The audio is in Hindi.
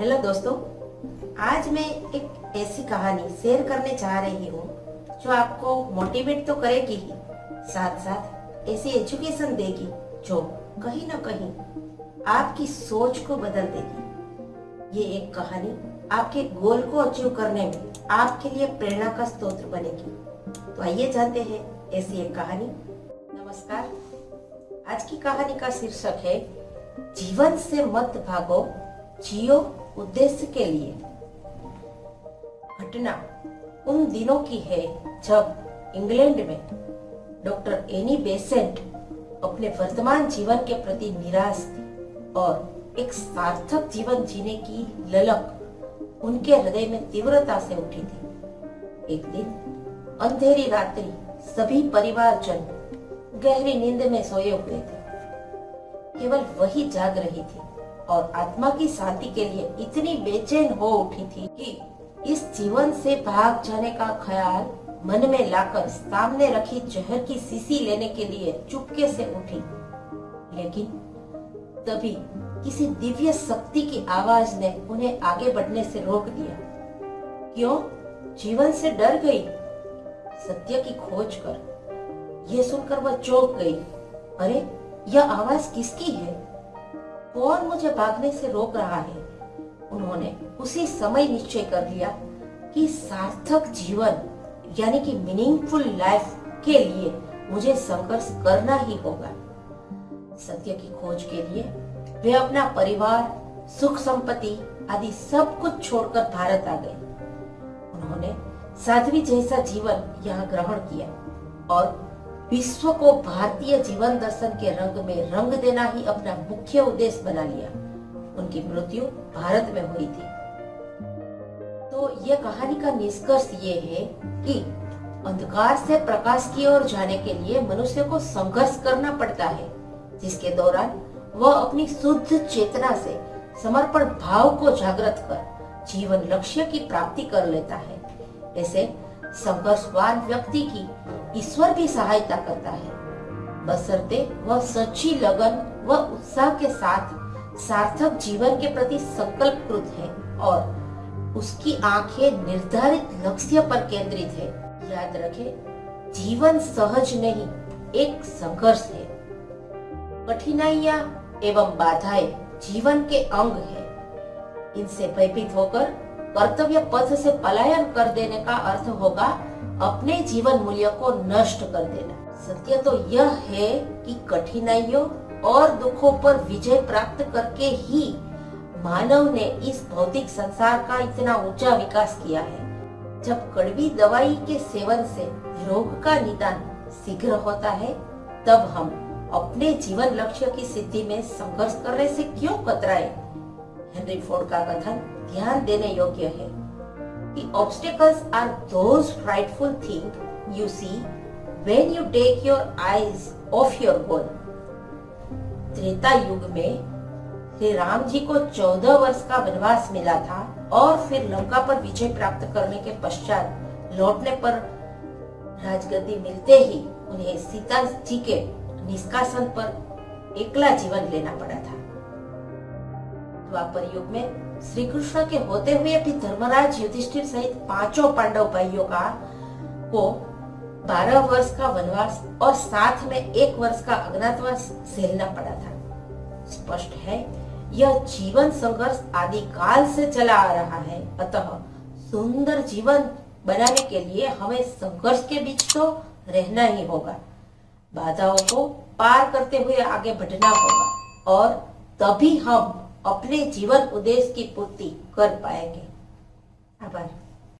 हेलो दोस्तों, आज मैं एक ऐसी कहानी शेयर करने चाह रही हूँ जो आपको मोटिवेट तो करेगी ही साथ साथ ऐसी एजुकेशन देगी जो कहीं ना कहीं आपकी सोच को बदल देगी। ये एक कहानी आपके गोल को अचीव करने में आपके लिए प्रेरणा का स्रोत बनेगी। तो आइए जानते हैं ऐसी एक कहानी। नमस्कार। आज की कहानी का शीर्षक है, जीवन से मत भागो, जियो उद्देश्य के लिए। घटना उन दिनों की है जब इंग्लैंड में डॉक्टर एनी बेसेंट अपने वर्तमान जीवन के प्रति निराश थी और एक सार्थक जीवन जीने की ललक उनके हृदय में तीव्रता से उठी थी। एक दिन अंधेरी रात्रि, सभी परिवारजन गहरी नींद में सोए हुए थे। केवल वही जाग रही थी और आत्मा की शांति के लिए इतनी बेचैन हो उठी थी कि इस जीवन से भाग जाने का ख्याल मन में लाकर सामने रखी जहर की सीसी लेने के लिए चुपके से उठी। लेकिन तभी किसी दिव्य शक्ति की आवाज़ ने उन्हें आगे बढ़ने से रोक दिया। क्यों? जीवन से डर गई। सत्य की खोज कर। यह सुनकर वह चौंक गई। अरे यह आवाज़ किसकी है? कौन मुझे भागने से रोक रहा है? उन्होंने उसी समय निश्चय कर लिया कि सार्थक जीवन, यानी कि मीनिंगफुल लाइफ के लिए मुझे संघर्ष करना ही होगा। सत्य की खोज के लिए वे अपना परिवार, सुख संपत्ति आदि सब कुछ छोड़कर भारत आ गए। उन्होंने साध्वी जैसा जीवन यहाँ ग्रहण किया और विश्व को भारतीय जीवन दर्शन के रंग में रंग देना ही अपना मुख्य उद्देश्य बना लिया। उनकी मृत्यु भारत में हुई थी। तो यह कहानी का निष्कर्ष ये है कि अंधकार से प्रकाश की ओर जाने के लिए मनुष्य को संघर्ष करना पड़ता है, जिसके दौरान वह अपनी शुद्ध चेतना से समर्पण भाव को जागृत कर जीवन लक्ष्य की प्राप्ति कर लेता है। ऐसे संघर्षवान व्यक्ति की ईश्वर भी सहायता करता है। बसरते वह सच्ची लगन व उत्साह के साथ सार्थक जीवन के प्रति संकल्पकृत है और उसकी आँखें निर्धारित लक्ष्य पर केंद्रित है। याद रखे, जीवन सहज नहीं, एक संघर्ष है। कठिनाइयाँ एवं बाधाएँ जीवन के अंग है। इनसे भयभीत होकर कर्तव्य पथ से पलायन कर देने का अर्थ होगा अपने जीवन मूल्य को नष्ट कर देना। सत्य तो यह है कि कठिनाइयों और दुखों पर विजय प्राप्त करके ही मानव ने इस भौतिक संसार का इतना ऊँचा विकास किया है। जब कड़वी दवाई के सेवन से रोग का निदान शीघ्र होता है, तब हम अपने जीवन लक्ष्य की सिद्धि में संघर्ष करने से क्यों कतराए? हेनरी फोर्ड का कथन ध्यान देने योग्य है। The obstacles are those frightful things you see when you take your eyes off your goal. Treta युग में श्री राम जी को चौदह वर्ष का वनवास मिला था और फिर लंका पर विजय प्राप्त करने के पश्चात लौटने पर राजगद्दी मिलते ही उन्हें सीता जी के निष्कासन पर एकला जीवन लेना पड़ा था द्वापर युग में श्री कृष्ण के होते हुए भी धर्मराज युधिष्ठिर सहित पाँचों पांडव भाइयों का, को बारह वर्ष का वनवास और साथ में एक वर्ष का अज्ञातवास झेलना पड़ा था। स्पष्ट है, यह जीवन संघर्ष आदि काल से चला आ रहा है। अतः सुंदर जीवन बनाने के लिए हमें संघर्ष के बीच तो रहना ही होगा। बाधाओं को पार करते हुए आगे बढ़ना होगा और तभी हम अपने जीवन उद्देश्य की पूर्ति कर पाएँगे। आभार।